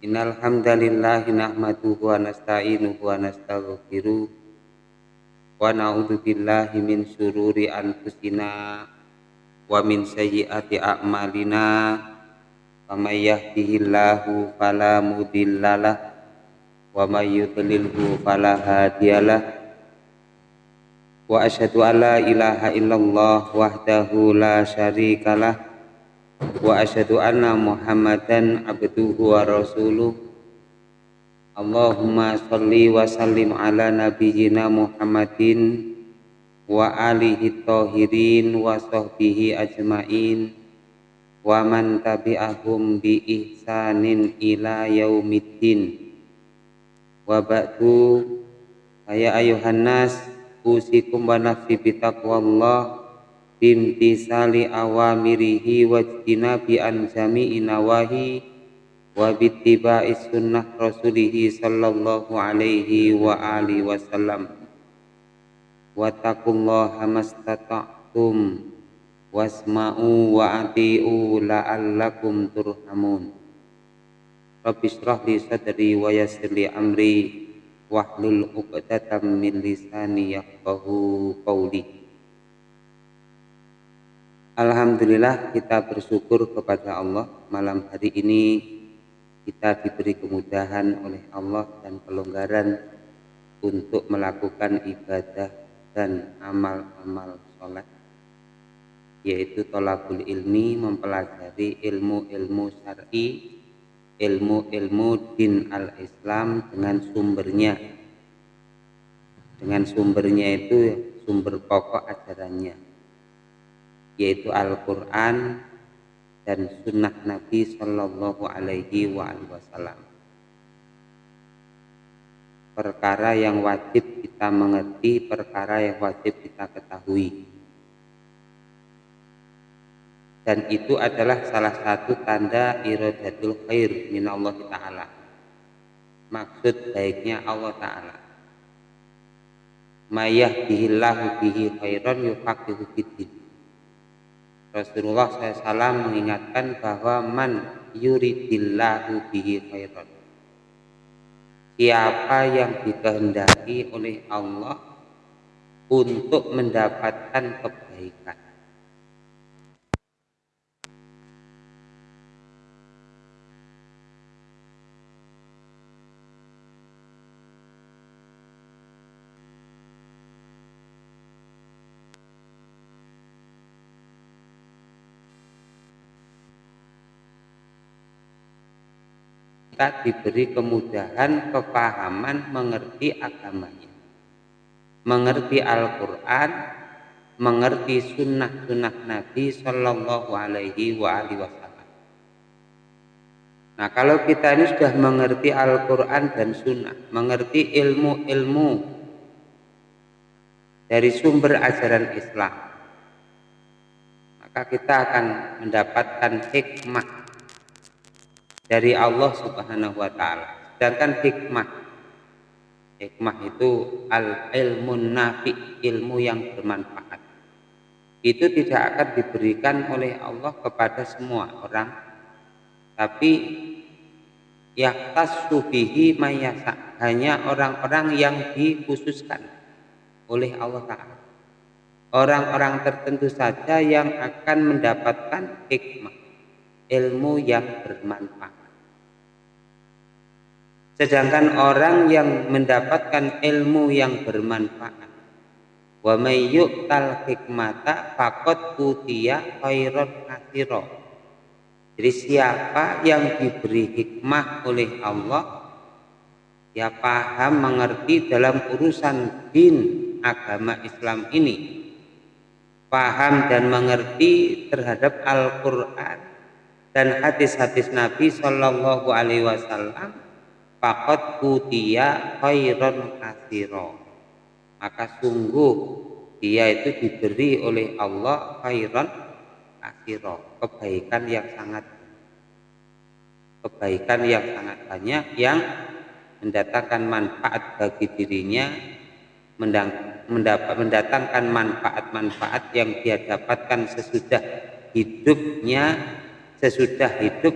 Innal hamdalillah nahmaduhu wa nasta'inuhu wa nastaghfiruh wa na'udzu billahi min syururi anfusina wa min sayyiati a'malina. May yahdihillahu fala mudhillalah wa may yudlilhu fala hadiyalah wa asyhadu an la ilaha illallah wahdahu la syarikalah wa asyhadu anna muhammadan abduhu wa rasuluh. Allahumma salli wa sallim ala nabiyyina Muhammadin wa alihi tahirin wa sahbihi ajmain wa man tabi'ahum bi ihsanin ila yaumiddin. Wa ba'du ya ayuhan nas usikum wa nafsi bitaqwallah bimtisali awamirihi wajtinabi an jami'i nawahi wa bittiba'i sunnah rasulihi sallallahu alaihi wa alihi wasallam. Wa taqullaha mastata'tum wasma'u wa ati'u la'allakum turhamun. Rabbi shrah li sadri wa yassir li amri wahlul 'uqdatam min lisani yafqahu qawli Alhamdulillah kita bersyukur kepada Allah malam hari ini. Kita diberi kemudahan oleh Allah dan kelonggaran untuk melakukan ibadah dan amal-amal sholat yaitu tolabul ilmi mempelajari ilmu-ilmu syar'i ilmu-ilmu din al-islam dengan sumbernya. Dengan sumbernya itu sumber pokok ajarannya yaitu Al-Quran dan sunnah Nabi Shallallahu Alaihi Wasallam. Perkara yang wajib kita mengerti, perkara yang wajib kita ketahui. Dan itu adalah salah satu tanda iradatul khair min Allah Ta'ala. Maksud baiknya Allah Ta'ala. Mayah bihillahu bihi khairan yufaqihu bidin Rasulullah SAW mengingatkan bahwa man yuridillahu bihi khairan. Siapa yang dikehendaki oleh Allah untuk mendapatkan kebaikan kita diberi kemudahan kepahaman mengerti agamanya mengerti Al-Quran mengerti sunnah-sunnah Nabi Shallallahu Alaihi Wasallam. Nah kalau kita ini sudah mengerti Al-Quran dan sunnah, mengerti ilmu-ilmu dari sumber ajaran Islam, maka kita akan mendapatkan hikmah dari Allah Subhanahu wa taala. Sedangkan hikmah hikmah itu al ilmu nafi, ilmu yang bermanfaat. Itu tidak akan diberikan oleh Allah kepada semua orang. Tapi yaktas subihi mayasa hanya orang-orang yang dikhususkan oleh Allah Ta'ala orang-orang tertentu saja yang akan mendapatkan hikmah ilmu yang bermanfaat Sedangkan orang yang mendapatkan ilmu yang bermanfaat. Wa may yu'tal hikmata faqad utiya khairan katsira. Jadi siapa yang diberi hikmah oleh Allah ya paham mengerti dalam urusan din agama Islam ini. Paham dan mengerti terhadap Al-Qur'an dan hadis-hadis Nabi Shallallahu alaihi wasallam Fakot kutia khairan kasiro maka sungguh dia itu diberi oleh Allah khairan kasiro kebaikan yang sangat kebaikan yang sangat banyak yang mendatangkan manfaat bagi dirinya mendapat mendatangkan manfaat-manfaat yang dia dapatkan sesudah hidupnya sesudah hidup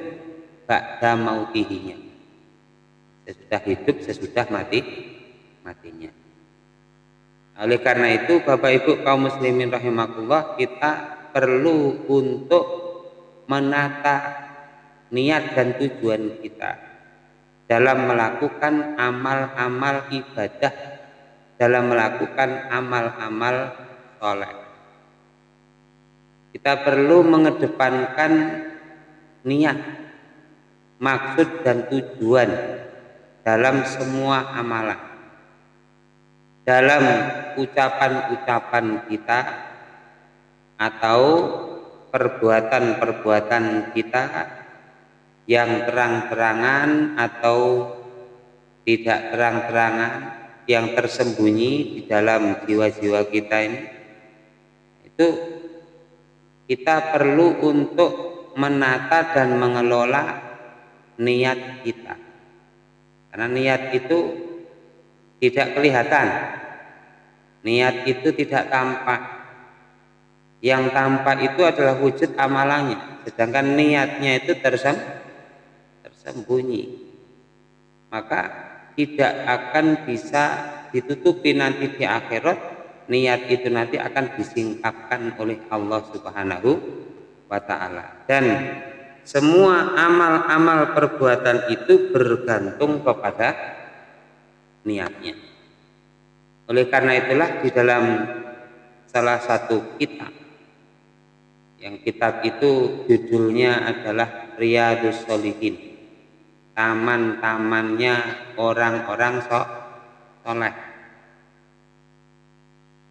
ba'da mautihinya sesudah hidup sesudah mati matinya. Oleh karena itu Bapak Ibu kaum muslimin rahimakumullah kita perlu untuk menata niat dan tujuan kita dalam melakukan amal-amal ibadah dalam melakukan amal-amal soleh. Kita perlu mengedepankan niat maksud dan tujuan dalam semua amalan. Dalam ucapan-ucapan kita atau perbuatan-perbuatan kita yang terang-terangan atau tidak terang-terangan yang tersembunyi di dalam jiwa-jiwa kita ini itu kita perlu untuk menata dan mengelola niat kita karena niat itu tidak kelihatan. Niat itu tidak tampak. Yang tampak itu adalah wujud amalannya, sedangkan niatnya itu tersem tersembunyi. Maka tidak akan bisa ditutupi nanti di akhirat niat itu nanti akan disingkapkan oleh Allah Subhanahu wa taala. Dan semua amal-amal perbuatan itu bergantung kepada niatnya. Oleh karena itulah di dalam salah satu kitab yang kitab itu judulnya adalah Riyadus Solihin taman-tamannya orang-orang sok soleh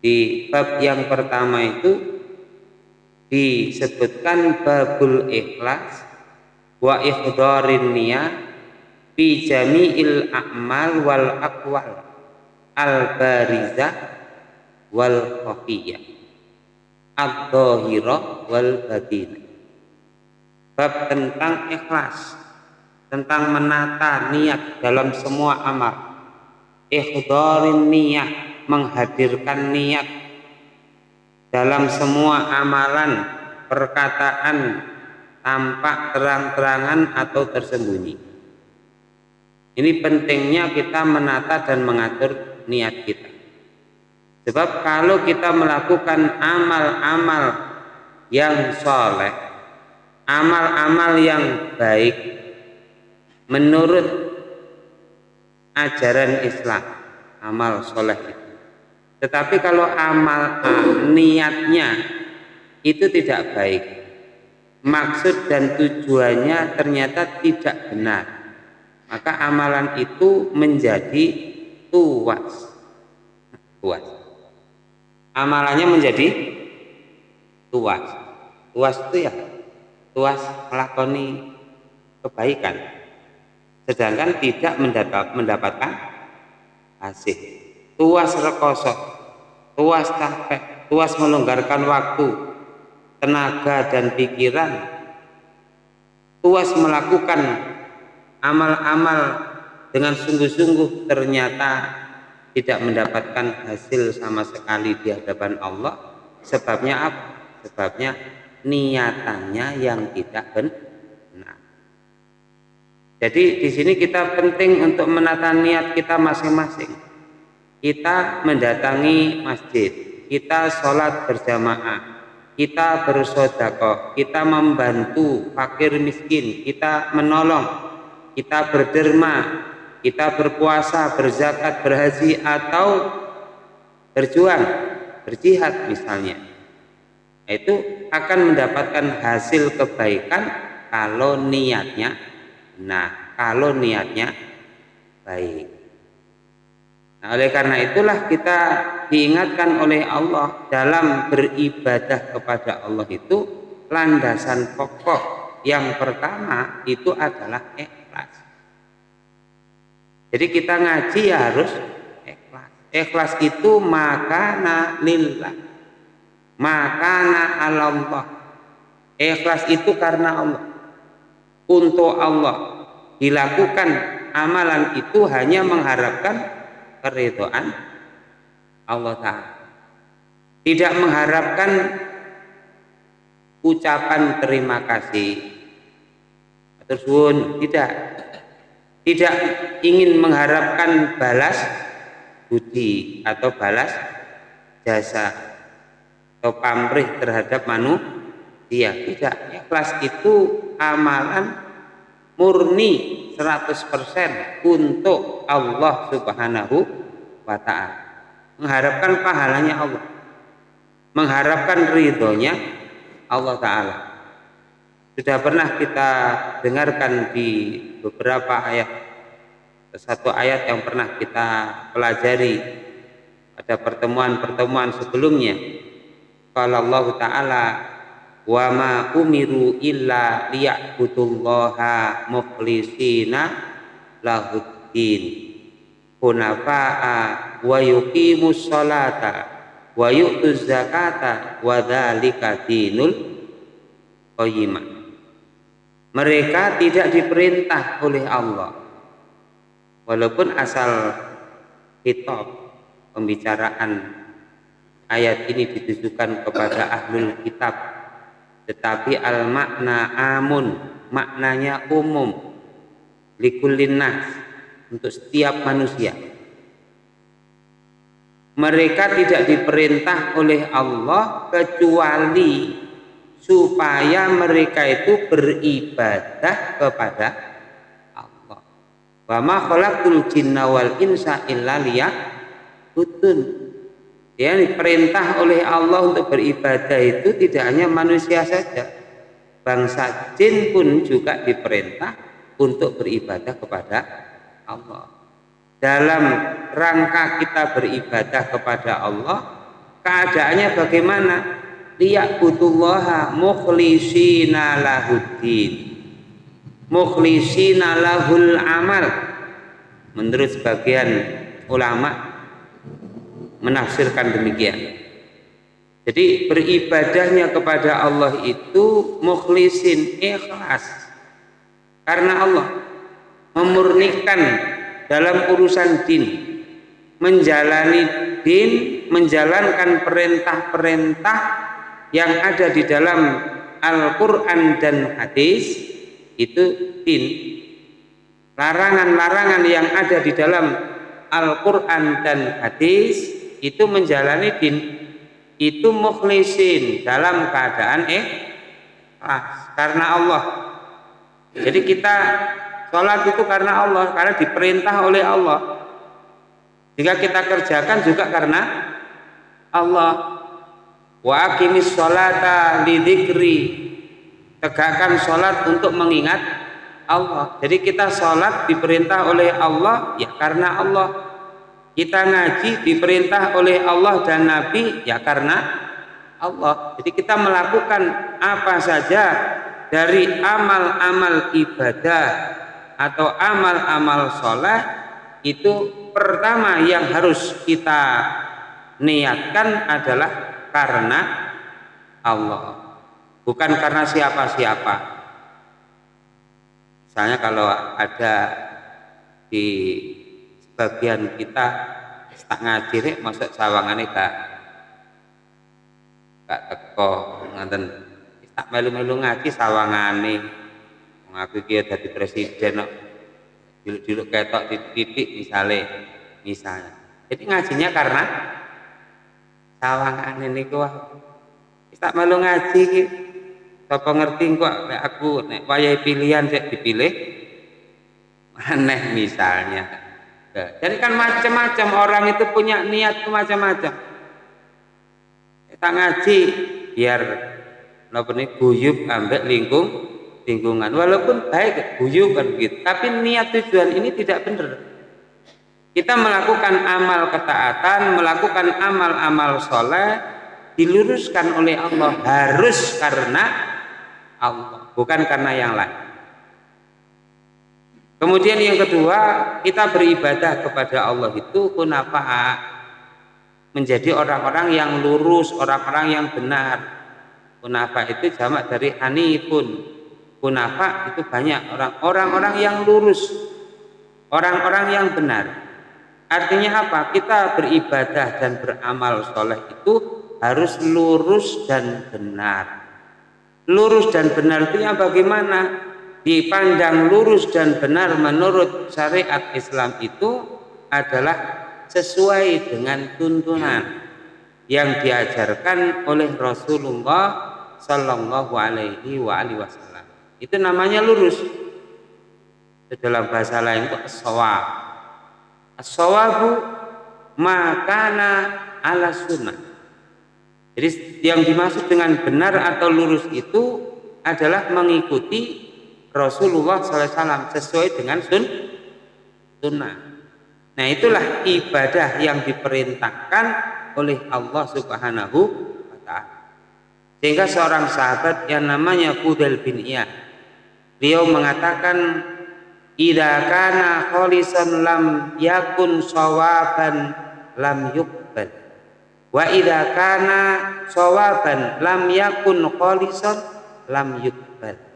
di bab yang pertama itu disebutkan babul ikhlas wa ikhdarin niyah fi jami'il a'mal wal aqwal al barizah wal khafiyah ad-dhahirah wal batinah. Bab tentang ikhlas tentang menata niat dalam semua amal. Ikhdarin niat menghadirkan niat dalam semua amalan perkataan tampak terang-terangan atau tersembunyi ini pentingnya kita menata dan mengatur niat kita. Sebab kalau kita melakukan amal-amal yang soleh, amal-amal yang baik menurut ajaran Islam, amal soleh itu. Tetapi kalau amal niatnya itu tidak baik, maksud dan tujuannya ternyata tidak benar. Maka amalan itu menjadi tuas. Tuas. Amalannya menjadi tuas. Tuas itu ya tuas melakoni kebaikan. Sedangkan tidak mendapatkan hasil. Tuas rekoso tuas capek tuas melonggarkan waktu tenaga dan pikiran. Tuas melakukan amal-amal dengan sungguh-sungguh ternyata tidak mendapatkan hasil sama sekali di hadapan Allah. Sebabnya apa? sebabnya niatannya yang tidak benar. Jadi di sini kita penting untuk menata niat kita masing-masing kita mendatangi masjid. Kita sholat berjamaah. Kita bersodakoh kita membantu fakir miskin. Kita menolong. Kita berderma, kita berpuasa, berzakat, berhaji atau berjuang, berjihad misalnya. Itu akan mendapatkan hasil kebaikan kalau niatnya nah, kalau niatnya baik. Nah, oleh karena itulah kita diingatkan oleh Allah dalam beribadah kepada Allah itu landasan pokok yang pertama itu adalah ikhlas. Jadi kita ngaji ya harus ikhlas. Ikhlas itu makana lillah. Makana Allah. Ikhlas itu karena Allah. Untuk Allah. Dilakukan amalan itu hanya mengharapkan keridhaan Allah Ta'ala. Tidak mengharapkan ucapan terima kasih terus tidak. Tidak ingin mengharapkan balas budi atau balas jasa atau pamrih terhadap manusia tidak. Ikhlas itu amalan murni 100% untuk Allah Subhanahu wa taala. Mengharapkan pahalanya Allah. Mengharapkan ridhonya Allah taala. Sudah pernah kita dengarkan di beberapa ayat. Satu ayat yang pernah kita pelajari. Pada pertemuan-pertemuan sebelumnya. Kalau Allah taala wa ma umiru illa liya'budullaha mukhlisina lahuddin. Hunafa'a wa yuqimus salata wa yu'tuz zakata wa dzalika dinul qayyimah. Mereka tidak diperintah oleh Allah. Walaupun asal kitab pembicaraan ayat ini ditujukan kepada ahlul kitab tetapi al makna amun maknanya umum likullinas untuk setiap manusia mereka tidak diperintah oleh Allah kecuali supaya mereka itu beribadah kepada Allah. Wa ma khalaqul jinna wal insa illa liya'budun. Ya, diperintah oleh Allah untuk beribadah itu tidak hanya manusia saja. Bangsa jin pun juga diperintah untuk beribadah kepada Allah. Dalam rangka kita beribadah kepada Allah, keadaannya bagaimana? liya'budullaha mukhlisina lahuddin mukhlisina lahul amal menurut sebagian ulama menafsirkan demikian. Jadi beribadahnya kepada Allah itu mukhlisin ikhlas. Karena Allah memurnikan dalam urusan din menjalani din menjalankan perintah-perintah yang ada di dalam Al-Quran dan hadis itu din. Larangan-larangan yang ada di dalam Al-Quran dan hadis itu menjalani din itu mukhlisin dalam keadaan eh ah, karena Allah. Jadi kita sholat itu karena Allah karena diperintah oleh Allah. Jika kita kerjakan juga karena Allah. Wa aqimis sholata lidikri tegakkan sholat untuk mengingat Allah. Jadi kita sholat diperintah oleh Allah ya karena Allah kita ngaji diperintah oleh Allah dan Nabi ya karena Allah. Jadi kita melakukan apa saja dari amal-amal ibadah atau amal-amal sholat itu pertama yang harus kita niatkan adalah karena Allah. Bukan karena siapa-siapa. Misalnya kalau ada di sebagian kita ngaji nih masuk sawangannya gak gak teko nganten. Tak melu-melu ngaji sawangane. Ngaku kia jadi presiden kok. Diluk-diluk ketok titik-titik misalnya misalnya jadi ngajinya karena sawangan ini wah. Tak malu ngaji ki sapa kok nek aku nek wayahe pilihan sik dipilih? Aneh misalnya jadi kan macam-macam orang itu punya niat macam-macam. Kita ngaji biar napa nih guyub ambek lingkung lingkungan. Walaupun baik guyub kan gitu tapi niat tujuan ini tidak benar. Kita melakukan amal ketaatan, melakukan amal-amal soleh, diluruskan oleh Allah harus karena Allah, bukan karena yang lain. Kemudian yang kedua, kita beribadah kepada Allah itu kenapa menjadi orang-orang yang lurus, orang-orang yang benar. Kenapa itu jamak dari hanifun. Kenapa itu banyak orang-orang yang lurus, orang-orang yang benar. Artinya apa? Kita beribadah dan beramal soleh itu harus lurus dan benar. Lurus dan benar itu bagaimana? Dipandang lurus dan benar menurut syariat Islam itu adalah sesuai dengan tuntunan yang diajarkan oleh Rasulullah Sallallahu Alaihi Wasallam. Itu namanya lurus. Dalam bahasa lain itu as-sawab. As-sawabu makana ala sunnah. Jadi yang dimaksud dengan benar atau lurus itu adalah mengikuti Rasulullah SAW sesuai dengan sun sunnah. Nah itulah ibadah yang diperintahkan oleh Allah Subhanahu wa taala. Sehingga seorang sahabat yang namanya Fudel bin Iyad beliau mengatakan idza kana lam yakun sawaban lam yuqbal wa idza kana sawaban lam yakun khalisan lam yuqbal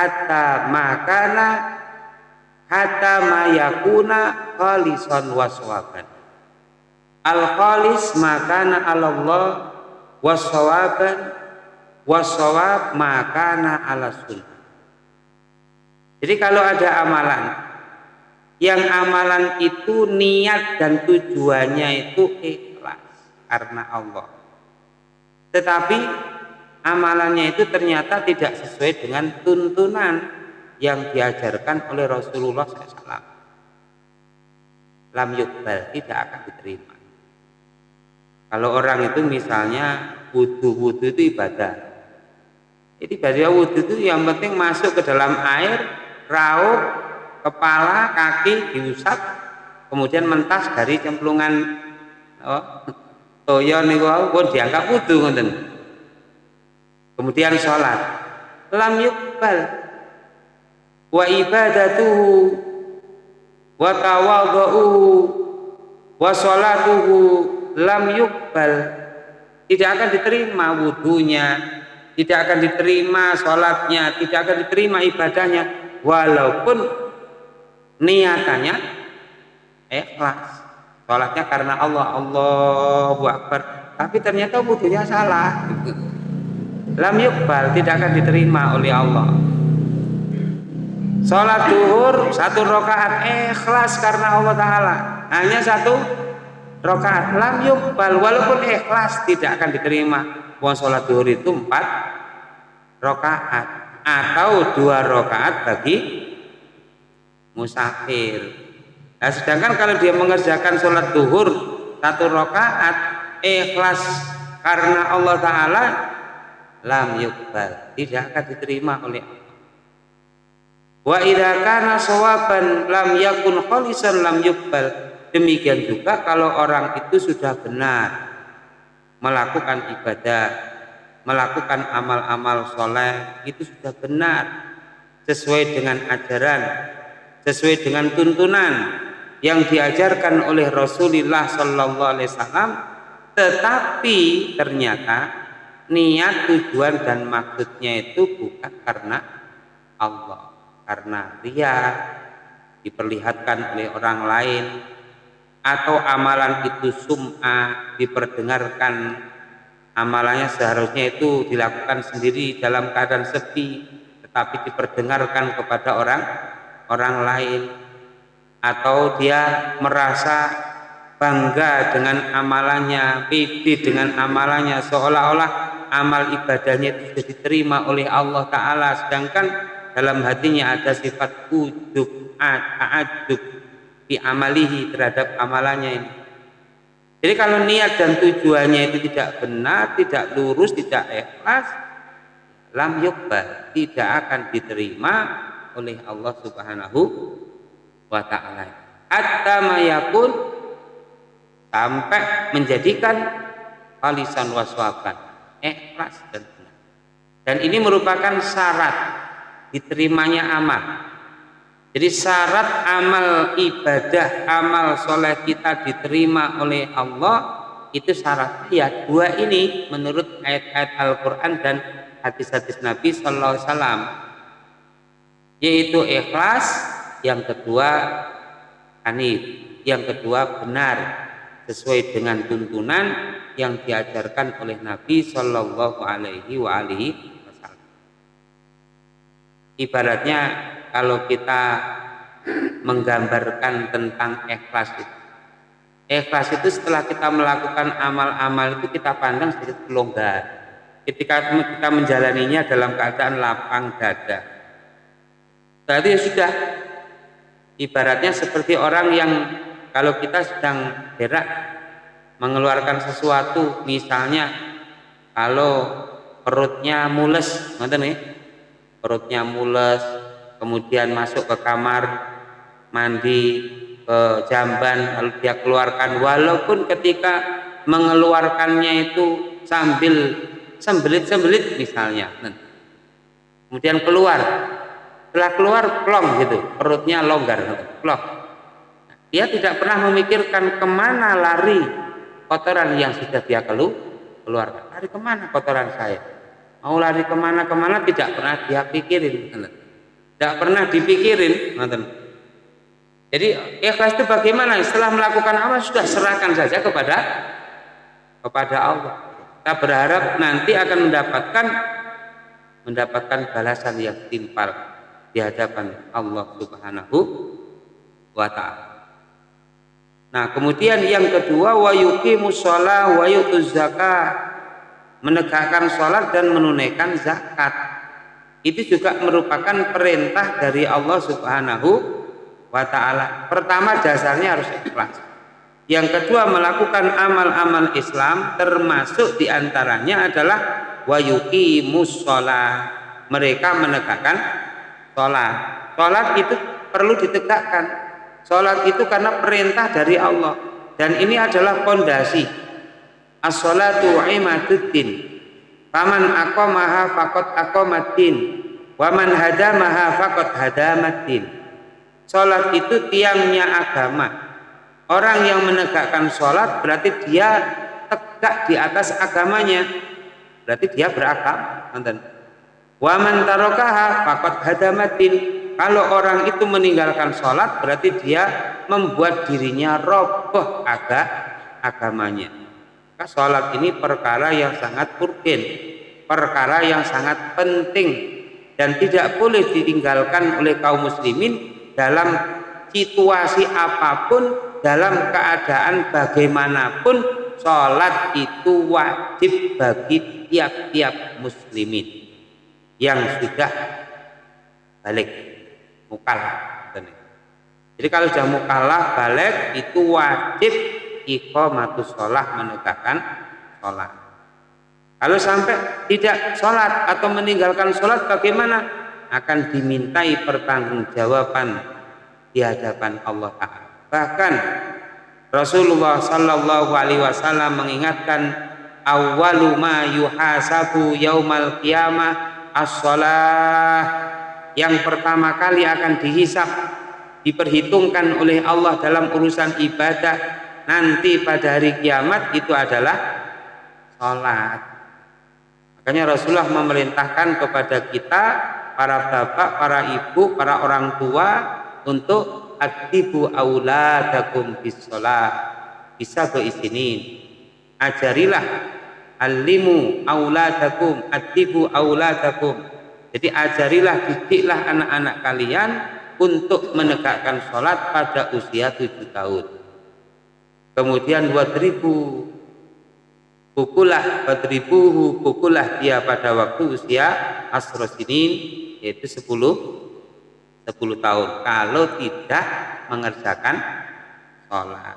hatta makana hatta ma yakuna khalisan wa sawaban al khalis makana Allah wa sawaban wa sawab makana ala sunnah jadi kalau ada amalan yang amalan itu niat dan tujuannya itu ikhlas karena Allah. Tetapi amalannya itu ternyata tidak sesuai dengan tuntunan yang diajarkan oleh Rasulullah SAW. Lam yukbal tidak akan diterima. Kalau orang itu misalnya wudhu-wudhu itu ibadah. Jadi ibadah wudhu itu yang penting masuk ke dalam air, raup, kepala, kaki diusap, kemudian mentas dari cemplungan oh, toyo niku pun dianggap wudhu. Kemudian sholat. Lam yukbal wa ibadatuhu. Wa tawadhu'uhu wa sholatuhu. Lam yukbal tidak akan diterima wudhunya tidak akan diterima sholatnya. Tidak akan diterima ibadahnya. Walaupun niatannya ikhlas. Sholatnya karena Allah. Allahu Akbar. Tapi ternyata wudhunya salah lam yukbal tidak akan diterima oleh Allah. Sholat duhur satu rakaat ikhlas karena Allah Ta'ala. Hanya satu rakaat. Lam yukbal walaupun ikhlas tidak akan diterima. Wong sholat duhur itu empat rakaat atau dua rakaat bagi musafir. Nah, sedangkan kalau dia mengerjakan sholat duhur satu rakaat ikhlas karena Allah Taala lam yukbal tidak akan diterima oleh Allah. Wa idza kana sawaban lam yakun khalisan lam yukbal. Demikian juga kalau orang itu sudah benar melakukan ibadah, melakukan amal-amal soleh itu sudah benar sesuai dengan ajaran, sesuai dengan tuntunan yang diajarkan oleh Rasulullah Sallallahu Alaihi Wasallam, tetapi ternyata niat tujuan dan maksudnya itu bukan karena Allah, karena dia diperlihatkan oleh orang lain atau amalan itu sum'ah diperdengarkan. Amalannya seharusnya itu dilakukan sendiri dalam keadaan sepi tetapi diperdengarkan kepada orang orang lain. Atau dia merasa bangga dengan amalannya pede dengan amalannya seolah-olah amal ibadahnya itu sudah diterima oleh Allah Ta'ala sedangkan dalam hatinya ada sifat ujub, ta'ajub fi amalihi terhadap amalannya ini. Jadi kalau niat dan tujuannya itu tidak benar, tidak lurus, tidak ikhlas, lam yukbal, tidak akan diterima oleh Allah Subhanahu wa taala. Hatta mayakun sampai menjadikan alisan waswaban, ikhlas dan benar. Dan ini merupakan syarat diterimanya amal. Jadi syarat amal ibadah, amal soleh kita diterima oleh Allah itu syarat. Ya dua ini menurut ayat-ayat Al-Quran dan hadis-hadis Nabi Sallallahu Alaihi Wasallam. Yaitu ikhlas, yang kedua hanif, yang kedua benar sesuai dengan tuntunan yang diajarkan oleh Nabi Sallallahu Alaihi Wasallam. ibaratnya kalau kita menggambarkan tentang ikhlas itu ikhlas itu setelah kita melakukan amal-amal itu kita pandang sedikit longgar ketika kita menjalaninya dalam keadaan lapang dada berarti sudah ibaratnya seperti orang yang kalau kita sedang gerak mengeluarkan sesuatu misalnya kalau perutnya mules ngerti nih perutnya mules kemudian masuk ke kamar mandi ke jamban lalu dia keluarkan. Walaupun ketika mengeluarkannya itu sambil sembelit-sembelit misalnya kemudian keluar. Setelah keluar plong gitu perutnya longgar plong dia tidak pernah memikirkan ke mana lari kotoran yang sudah dia keluarkan. Lari ke mana kotoran saya? Mau lari ke mana-kemana tidak pernah dia pikirin. Tidak pernah dipikirin jadi ikhlas itu bagaimana? Setelah melakukan amal sudah serahkan saja kepada kepada Allah. Kita berharap nanti akan mendapatkan mendapatkan balasan yang timpal di hadapan Allah Subhanahu wa taala. Nah, kemudian yang kedua wa yuqimus shalah wa. Menegakkan sholat dan menunaikan zakat. Itu juga merupakan perintah dari Allah Subhanahu wa taala. Pertama dasarnya harus ikhlas. Yang kedua melakukan amal-amal Islam termasuk di antaranya adalah wa yuqimus. Mereka menegakkan sholat. Sholat itu perlu ditegakkan. Sholat itu karena perintah dari Allah. Dan ini adalah pondasi. As-sholatu imaduddin. Faman aqamaha faqad aqamaddin. Waman hadamaha faqad hadamaddin. Sholat itu tiangnya agama. Orang yang menegakkan sholat berarti dia tegak di atas agamanya. Berarti dia beragama. Waman tarokaha fakot hadamatin. Kalau orang itu meninggalkan sholat berarti dia membuat dirinya roboh agak agamanya. Maka sholat ini perkara yang sangat urgen, perkara yang sangat penting dan tidak boleh ditinggalkan oleh kaum muslimin dalam situasi apa pun, dalam keadaan bagaimanapun, sholat itu wajib bagi tiap-tiap muslimin yang sudah balik mukalah jadi kalau sudah mukalah balik itu wajib iqamatus sholat menegakkan sholat kalau sampai tidak sholat atau meninggalkan sholat bagaimana? Akan dimintai pertanggungjawaban di hadapan Allah Taala. Bahkan Rasulullah Shallallahu Alaihi Wasallam mengingatkan awalu ma yuhasabu yaumal qiyamah as-salah yang pertama kali akan dihisap diperhitungkan oleh Allah dalam urusan ibadah nanti pada hari kiamat itu adalah sholat. Makanya Rasulullah memerintahkan kepada kita para bapak, para ibu, para orang tua untuk adibu auladakum bis sholat. Bisa berisinin ajarilah alimu auladakum atibu auladakum jadi ajarilah didiklah anak-anak kalian untuk menegakkan sholat pada usia tujuh tahun. Kemudian buat ribu pukulah ribu pukulah dia pada waktu usia asrosinin yaitu sepuluh sepuluh tahun. Kalau tidak mengerjakan sholat.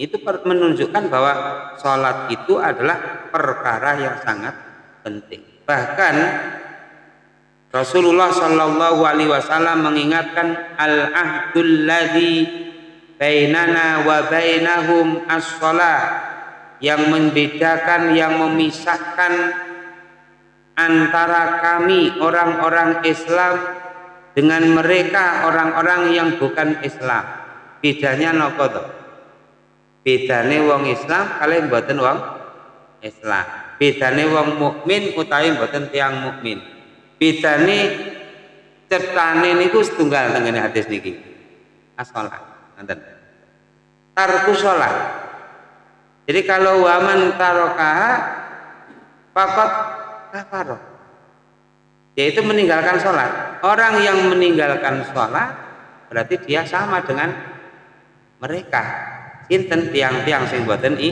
Itu menunjukkan bahwa sholat itu adalah perkara yang sangat penting. Bahkan Rasulullah Shallallahu Alaihi Wasallam mengingatkan al ahdul ladhi bainana wa bainahum as yang membedakan yang memisahkan antara kami orang-orang Islam dengan mereka orang-orang yang bukan Islam. Bedanya nopo bedane wong Islam kalian mboten wong Islam. Bedane wong mukmin utawi mboten tiang mukmin bedane ciptane niku setunggal tengene hadis niki. Asalat nanten tarku salat jadi kalau waman tarokaha fakot kafaro. Yaitu meninggalkan sholat. Orang yang meninggalkan sholat berarti dia sama dengan mereka. Sinten? Tiang-tiang sing boten i,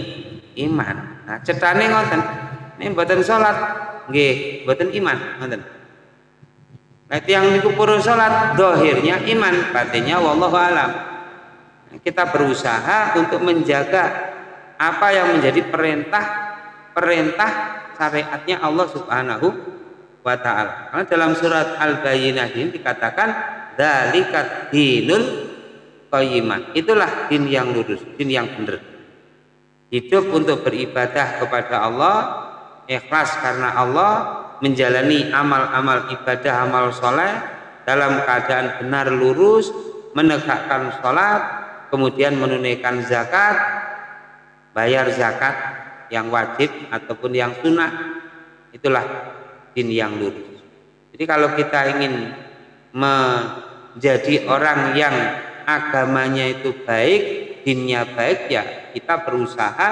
iman. Nah cetane ngoten. Ini boten sholat nggih boten iman ngoten tiang niku purun sholat dohirnya iman batinnya wallahu alam kita berusaha untuk menjaga apa yang menjadi perintah perintah syariatnya Allah Subhanahu wa taala. Karena dalam surat Al-Bayyinah ini dikatakan dzalikat dinul qayyimah. Itulah din yang lurus, din yang benar. Hidup untuk beribadah kepada Allah, ikhlas karena Allah, menjalani amal-amal ibadah, amal soleh dalam keadaan benar lurus, menegakkan sholat, kemudian menunaikan zakat, bayar zakat yang wajib ataupun yang sunnah, itulah din yang lurus. Jadi kalau kita ingin menjadi orang yang agamanya itu baik, dinnya baik ya kita berusaha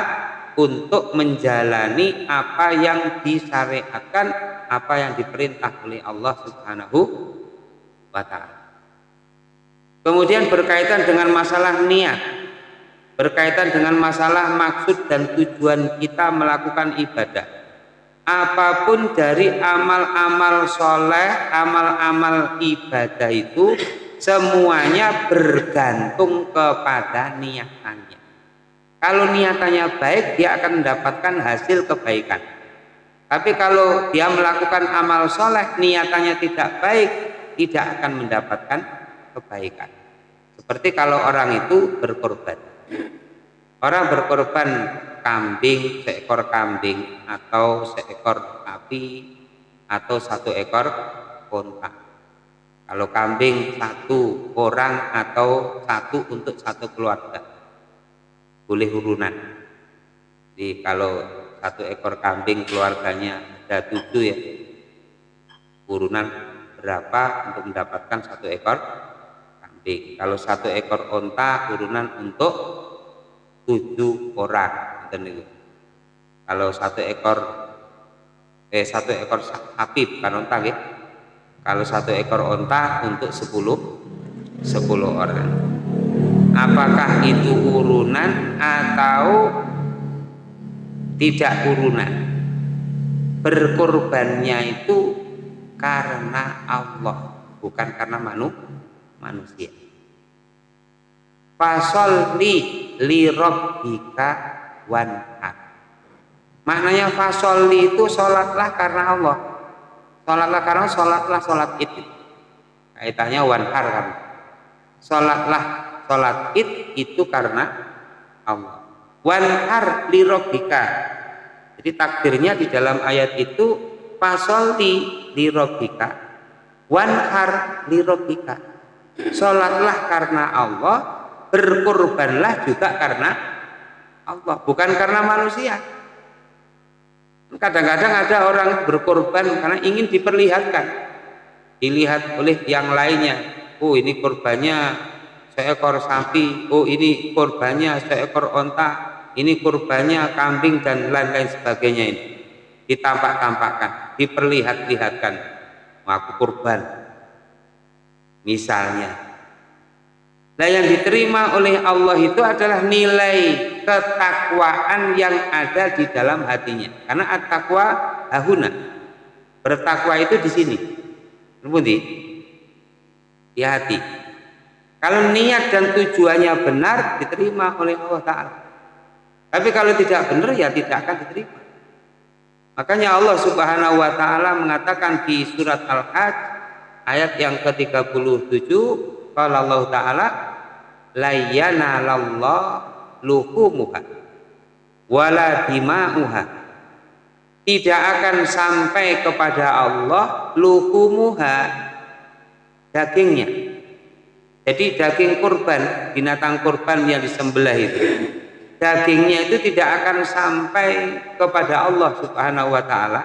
untuk menjalani apa yang disyariatkan, apa yang diperintah oleh Allah Subhanahu wa taala. Kemudian berkaitan dengan masalah niat, berkaitan dengan masalah maksud dan tujuan kita melakukan ibadah. Apa pun dari amal-amal soleh, amal-amal ibadah itu semuanya bergantung kepada niatannya. Kalau niatannya baik, dia akan mendapatkan hasil kebaikan. Tapi kalau dia melakukan amal soleh, niatannya tidak baik, tidak akan mendapatkan kebaikan. Seperti kalau orang itu berkorban. Orang berkorban kambing, seekor kambing atau seekor sapi atau satu ekor unta. Kalau kambing satu orang atau satu untuk satu keluarga. Boleh urunan. Jadi kalau satu ekor kambing keluarganya ada tujuh ya. Urunan berapa untuk mendapatkan satu ekor kambing. Kalau satu ekor onta urunan untuk tujuh orang. Kalau satu ekor eh satu ekor sapi bukan onta ya. Kalau satu ekor onta untuk sepuluh sepuluh orang. Apakah itu urunan atau tidak urunan? Berkorbannya itu karena Allah, bukan karena manusia manusia. Fasolli li rabbika wanhar. Maknanya fasolli itu sholatlah karena Allah. Sholatlah karena sholatlah sholat id. Kaitannya wanhar kan. Sholatlah sholat id itu karena Allah. Wanhar li rabbika. Jadi takdirnya di dalam ayat itu fasolli li rabbika wanhar li rabbika Sholatlah karena Allah, berkorbanlah juga karena Allah, bukan karena manusia. Kadang-kadang ada orang berkorban karena ingin diperlihatkan, dilihat oleh yang lainnya. Oh ini korbannya seekor sapi, oh ini korbannya seekor onta, ini korbannya kambing dan lain-lain sebagainya ini. Ditampak-tampakkan, diperlihat-lihatkan. Aku korban, misalnya. Nah yang diterima oleh Allah itu adalah nilai ketakwaan yang ada di dalam hatinya. Karena at-taqwa ahuna. Bertakwa itu di sini. Di hati. Kalau niat dan tujuannya benar diterima oleh Allah Ta'ala. Tapi kalau tidak benar ya tidak akan diterima. Makanya Allah Subhanahu wa taala mengatakan di surat Al-Hajj ayat yang ke-37 kalau Allah taala layana lallah luhumuha wala dima'uha tidak akan sampai kepada Allah luhumuha dagingnya jadi daging kurban binatang kurban yang disembelih itu dagingnya itu tidak akan sampai kepada Allah subhanahu wa ta'ala.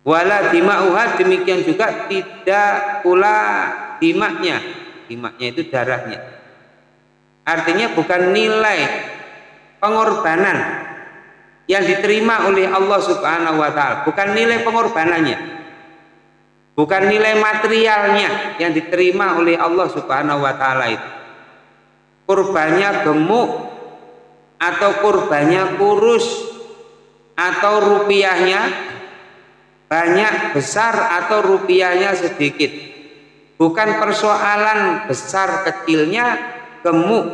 Wala dima'uha demikian juga tidak pula dimaknya. Dimaknya itu darahnya. Artinya bukan nilai pengorbanan yang diterima oleh Allah subhanahu wa ta'ala. Bukan nilai pengorbanannya bukan nilai materialnya yang diterima oleh Allah Subhanahu wa taala itu. Kurbannya gemuk atau kurbannya kurus atau rupiahnya banyak besar atau rupiahnya sedikit. Bukan persoalan besar kecilnya gemuk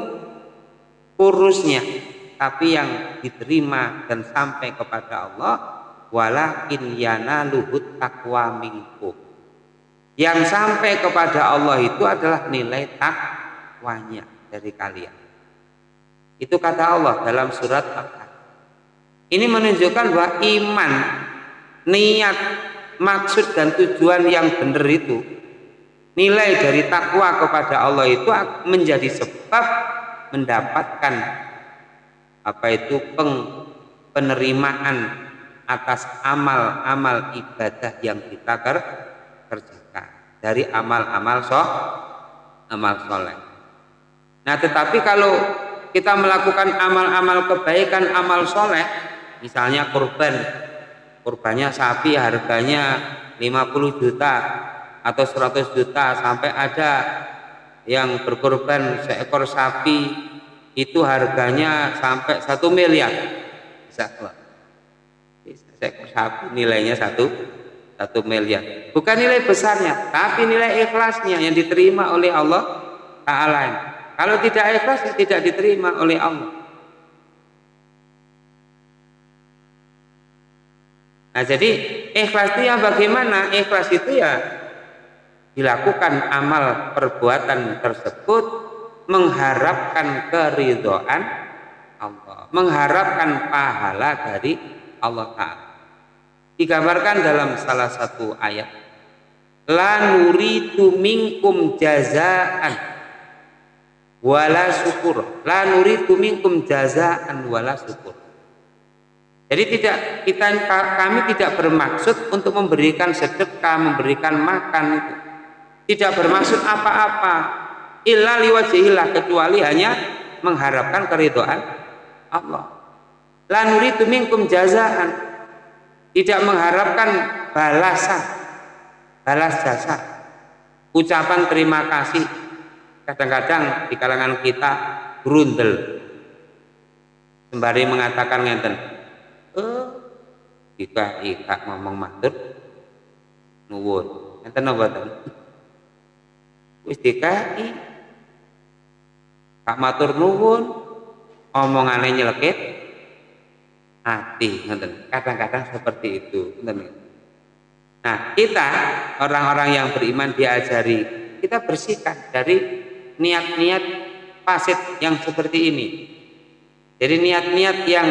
kurusnya tapi yang diterima dan sampai kepada Allah walakin yana luhut takwa minkum yang sampai kepada Allah itu adalah nilai takwanya dari kalian. Itu kata Allah dalam surat al ini menunjukkan bahwa iman niat maksud dan tujuan yang benar itu nilai dari takwa kepada Allah itu menjadi sebab mendapatkan apa itu peng, penerimaan atas amal-amal ibadah yang kita ker, kerjakan dari amal-amal so amal soleh. Nah, tetapi kalau kita melakukan amal-amal kebaikan, amal soleh, misalnya kurban, kurbannya sapi harganya 50 juta atau 100 juta sampai ada yang berkorban seekor sapi itu harganya sampai satu miliar bisa sapi nilainya satu satu miliar bukan nilai besarnya tapi nilai ikhlasnya yang diterima oleh Allah Taala kalau tidak ikhlas tidak diterima oleh Allah Nah jadi ikhlas itu yang bagaimana? Ikhlas itu ya dilakukan amal perbuatan tersebut mengharapkan keridhaan Allah, mengharapkan pahala dari Allah Ta'ala. Digambarkan dalam salah satu ayat, La nuridu minkum jazaan wala syukur. La nuridu minkum jazaan wala syukur. Jadi tidak kita kami tidak bermaksud untuk memberikan sedekah, memberikan makan itu. Tidak bermaksud apa-apa, illa liwajihillah kecuali hanya mengharapkan keridhaan Allah. La nuridu minkum jazaan. Tidak mengharapkan balasan. Balas jasa. Ucapan terima kasih. Kadang-kadang di kalangan kita berundel. Sembari mengatakan ngenten. Eh, kita ikak ngomong matur nuwun. Ngenten apa Wis dikai Kak matur nuwun omongane nyelekit hati kadang-kadang seperti itu nah kita orang-orang yang beriman diajari kita bersihkan dari niat-niat fasid yang seperti ini. Jadi niat-niat yang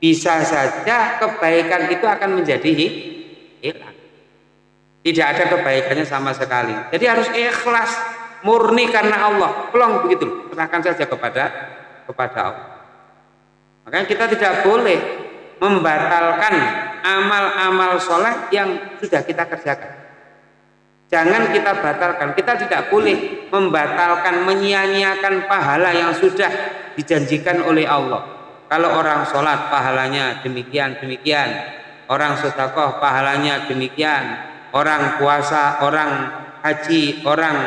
bisa saja kebaikan itu akan menjadi hilang. Tidak ada kebaikannya sama sekali. Jadi harus ikhlas murni karena Allah. Pelong begitu. Serahkan saja kepada kepada Allah makanya kita tidak boleh membatalkan amal-amal soleh yang sudah kita kerjakan. Jangan kita batalkan. Kita tidak boleh membatalkan menyia-nyiakan pahala yang sudah dijanjikan oleh Allah. Kalau orang sholat pahalanya demikian demikian. Orang sedekah pahalanya demikian. Orang puasa orang haji orang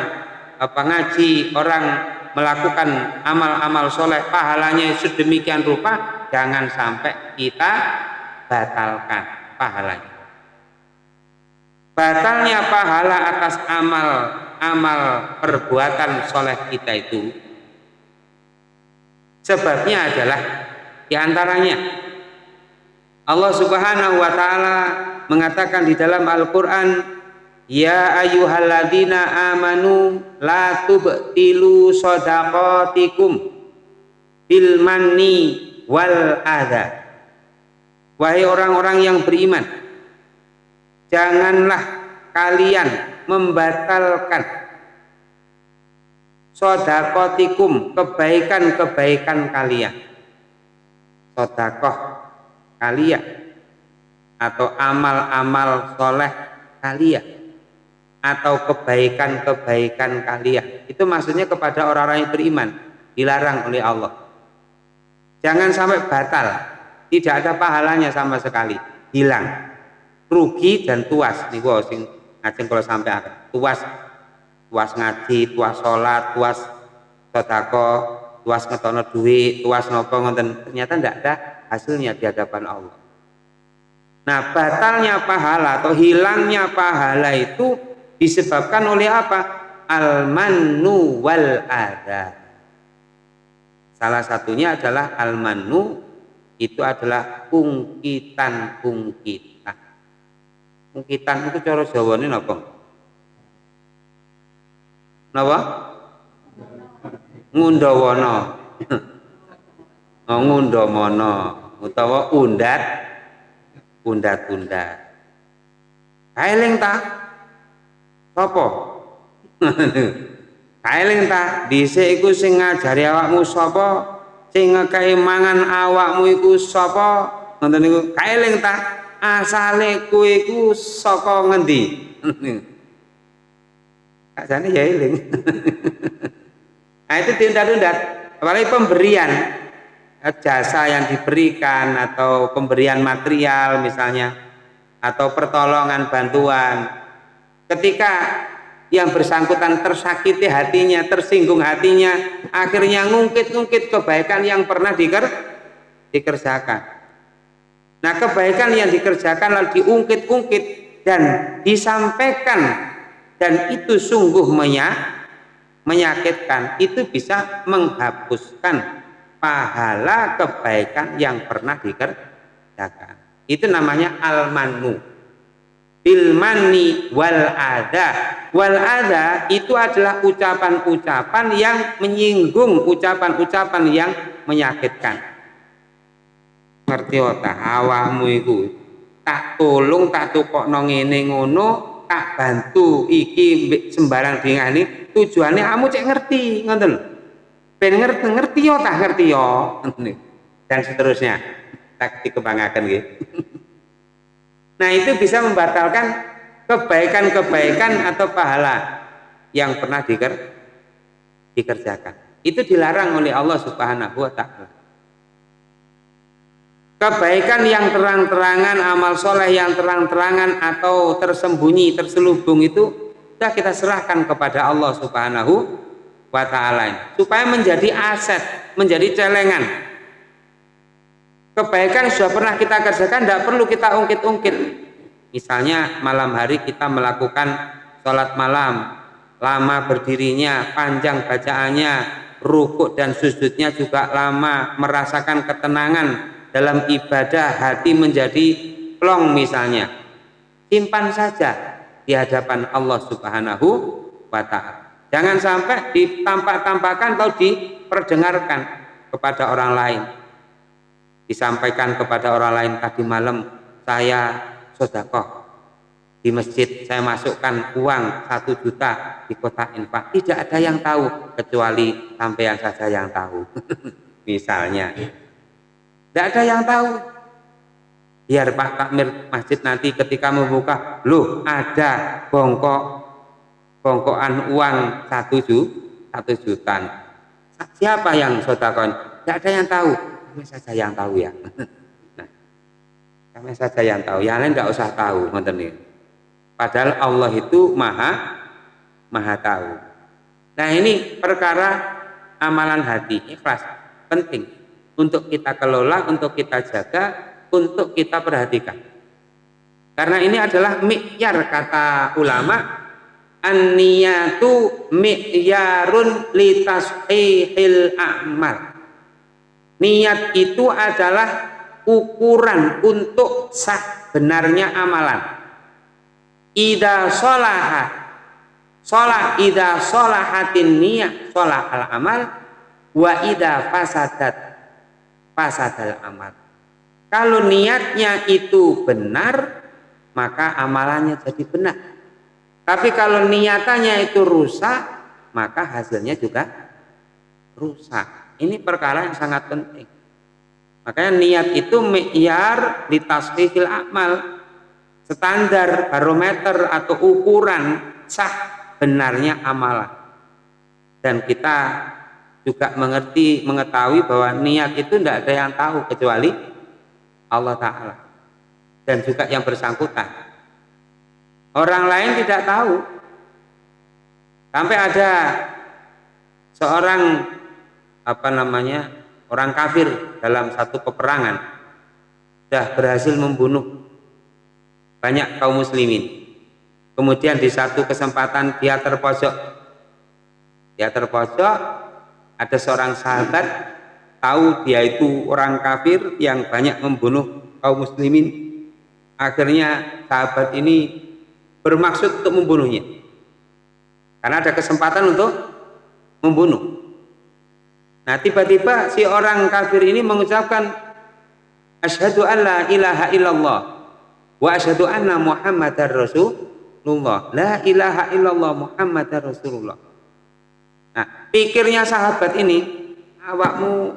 apa ngaji orang melakukan amal-amal soleh pahalanya sedemikian rupa jangan sampai kita batalkan pahalanya. Batalnya pahala atas amal amal perbuatan soleh kita itu sebabnya adalah di antaranya Allah subhanahu wa ta'ala mengatakan di dalam Al-Quran Ya ayyuhalladzina amanu la tubtilu shadaqatikum bil manni wal adha. Wahai orang-orang yang beriman, janganlah kalian membatalkan sodakotikum kebaikan-kebaikan kalian sodakoh kalian atau amal-amal soleh kalian atau kebaikan-kebaikan kalian. Itu maksudnya kepada orang-orang yang beriman, dilarang oleh Allah. Jangan sampai batal, tidak ada pahalanya sama sekali, hilang. Rugi dan tuas nih sing ngajeng kalau sampai akhir tuas tuas ngaji tuas sholat tuas sodako tuas ngetono duit tuas nopo ngonten ternyata tidak ada hasilnya di hadapan Allah. Nah batalnya pahala atau hilangnya pahala itu disebabkan oleh apa al-mannu wal ada salah satunya adalah al-mannu itu adalah ungkitan-ungkitan ungkitan itu cara Jawa ini apa? Napa? Ngundawana. oh, ngundamana utawa undat undat-undat. Kaeling ta? Sapa? Kaeling ta? Dhisik iku sing ngajari awakmu sapa? Sing ngekei mangan awakmu iku sapa? Ngoten niku. Kaeling ta? Asale kowe saka ngendi? Kasane ya eling. nah itu diundat-undat. Apalagi pemberian jasa yang diberikan atau pemberian material misalnya atau pertolongan bantuan ketika yang bersangkutan tersakiti hatinya tersinggung hatinya akhirnya ngungkit-ngungkit kebaikan yang pernah diker dikerjakan. Nah kebaikan yang dikerjakan lalu diungkit-ungkit dan disampaikan dan itu sungguh menyakitkan itu bisa menghapuskan pahala kebaikan yang pernah dikerjakan. Itu namanya al-manu bilmani wal ada wal ada itu adalah ucapan-ucapan yang menyinggung ucapan-ucapan yang menyakitkan. Ngerti otak awakmu itu tak tolong tak tukok ngene ngono tak bantu iki sembarang dingani tujuannya kamu cek ngerti ngoten ben ngerti ngerti yo tak ngerti yo dan seterusnya. Tak dikembangkan gitu nah itu bisa membatalkan kebaikan-kebaikan atau pahala yang pernah diker dikerjakan. Itu dilarang oleh Allah subhanahu wa ta'ala. Kebaikan yang terang-terangan, amal soleh yang terang-terangan atau tersembunyi, terselubung itu sudah kita serahkan kepada Allah Subhanahu wa taala. Supaya menjadi aset, menjadi celengan. Kebaikan sudah pernah kita kerjakan, tidak perlu kita ungkit-ungkit. Misalnya malam hari kita melakukan sholat malam, lama berdirinya, panjang bacaannya, rukuk dan sujudnya juga lama, merasakan ketenangan, dalam ibadah hati menjadi plong misalnya. Simpan saja di hadapan Allah Subhanahu wa taala. Jangan sampai ditampak-tampakkan atau diperdengarkan kepada orang lain disampaikan kepada orang lain tadi malam saya sodakoh di masjid saya masukkan uang satu juta di kota infak tidak ada yang tahu kecuali sampean saja yang tahu misalnya tidak ada yang tahu. Biar Pak Takmir Masjid nanti ketika membuka, loh ada bongkok bongkokan uang satu juta, satu juta. Siapa yang sodakon? Tidak ada yang tahu. Kami saja yang tahu ya. Nah, kami saja yang tahu. Yang lain tidak usah tahu. Padahal Allah itu maha maha tahu. Nah ini perkara amalan hati ikhlas penting untuk kita kelola, untuk kita jaga, untuk kita perhatikan. Karena ini adalah mi'yar kata ulama an-niyatu mi'yarun litashihil a'mal. Niat itu adalah ukuran untuk sah benarnya amalan. Ida solaha sholah ida sholahatin niyat sholah al amal wa ida fasadat fasadal amal. Kalau niatnya itu benar, maka amalannya jadi benar. Tapi kalau niatannya itu rusak, maka hasilnya juga rusak. Ini perkara yang sangat penting. Makanya niat itu mi'yar di tasfihil amal. Standar barometer atau ukuran sah benarnya amalan. Dan kita juga mengerti, mengetahui bahwa niat itu tidak ada yang tahu kecuali Allah Ta'ala dan juga yang bersangkutan Orang lain tidak tahu. Sampai ada seorang apa namanya orang kafir dalam satu peperangan sudah berhasil membunuh banyak kaum muslimin. Kemudian di satu kesempatan dia terpojok. Dia terpojok, ada seorang sahabat tahu dia itu orang kafir yang banyak membunuh kaum muslimin. Akhirnya sahabat ini bermaksud untuk membunuhnya. Karena ada kesempatan untuk membunuh. Nah, tiba-tiba si orang kafir ini mengucapkan asyhadu an la ilaha illallah wa asyhadu anna muhammadar rasul Rasulullah. La ilaha illallah Muhammad Rasulullah. Nah, pikirnya sahabat ini, awakmu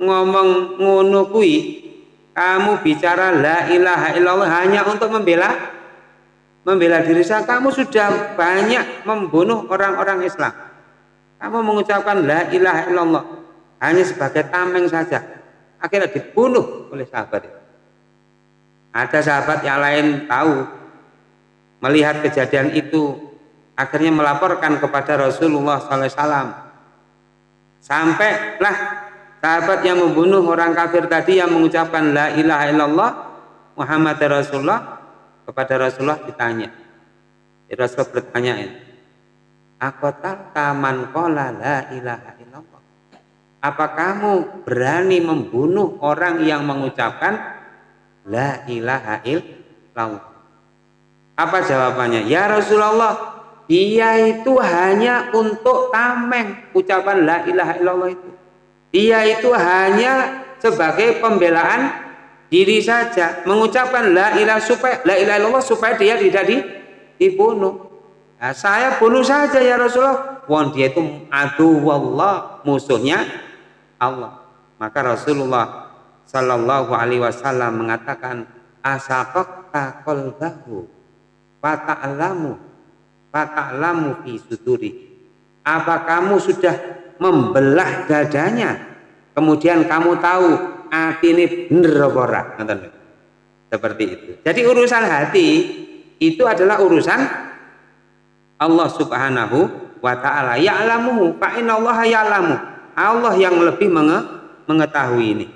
ngomong ngono kui, kamu bicara la ilaha illallah hanya untuk membela membela diri saya. Kamu sudah banyak membunuh orang-orang Islam. Kamu mengucapkan la ilaha illallah hanya sebagai tameng saja. Akhirnya dibunuh oleh sahabat itu. Ada sahabat yang lain tahu melihat kejadian itu akhirnya melaporkan kepada Rasulullah SAW sampailah sahabat yang membunuh orang kafir tadi yang mengucapkan la ilaha illallah Muhammad Rasulullah kepada Rasulullah ditanya Rasul bertanya Akotal taman kola la ilaha illallah apa kamu berani membunuh orang yang mengucapkan la ilaha illallah apa jawabannya? Ya Rasulullah, dia itu hanya untuk tameng ucapan la ilaha illallah itu. Dia itu hanya sebagai pembelaan diri saja, mengucapkan la ilaha supaya la ilaha illallah supaya dia tidak dibunuh. Nah, saya bunuh saja ya Rasulullah. Wong dia itu adu wallah musuhnya Allah. Maka Rasulullah Shallallahu Alaihi Wasallam mengatakan asakok qalbahu fata'lamu fata'lamu fi suduri. Apa kamu sudah membelah dadanya? Kemudian kamu tahu hati ini bener seperti itu. Jadi urusan hati itu adalah urusan Allah subhanahu wa ta'ala. Ya'lamu fa Allah ya'lamu. Allah yang lebih menge mengetahui ini.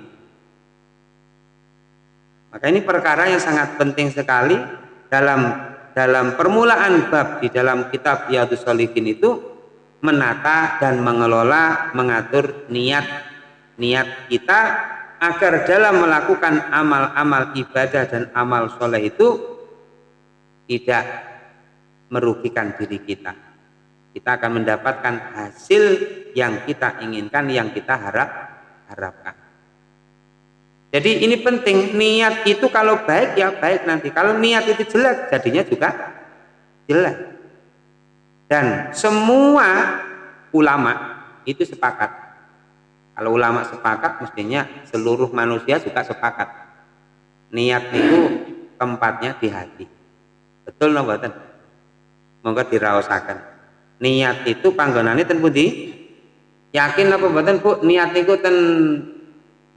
Maka ini perkara yang sangat penting sekali. Dalam dalam permulaan bab di dalam kitab Riyadhus Shalihin itu menata dan mengelola mengatur niat niat kita agar dalam melakukan amal-amal ibadah dan amal soleh itu tidak merugikan diri kita kita akan mendapatkan hasil yang kita inginkan yang kita harap harapkan jadi ini penting, niat itu kalau baik ya baik nanti. Kalau niat itu jelek, jadinya juga jelek. Dan semua ulama itu sepakat. Kalau ulama sepakat, mestinya seluruh manusia juga sepakat. Niat itu tempatnya di hati. Betul no? Monggo diraosaken. Niat itu panggonane ten pundi? Yakin apa mboten Bu? Niat itu ten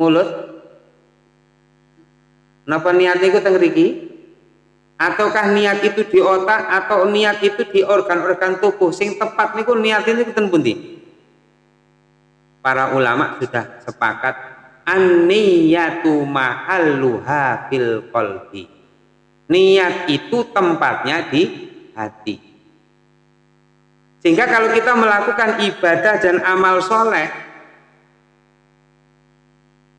mulut Napa niat itu teng riki? Ataukah niat itu di otak atau niat itu di organ-organ tubuh sing tepat niku niat ini ten pundi? Para ulama sudah sepakat an-niyatu mahalluha fil qalbi. Niat itu tempatnya di hati. Sehingga kalau kita melakukan ibadah dan amal soleh,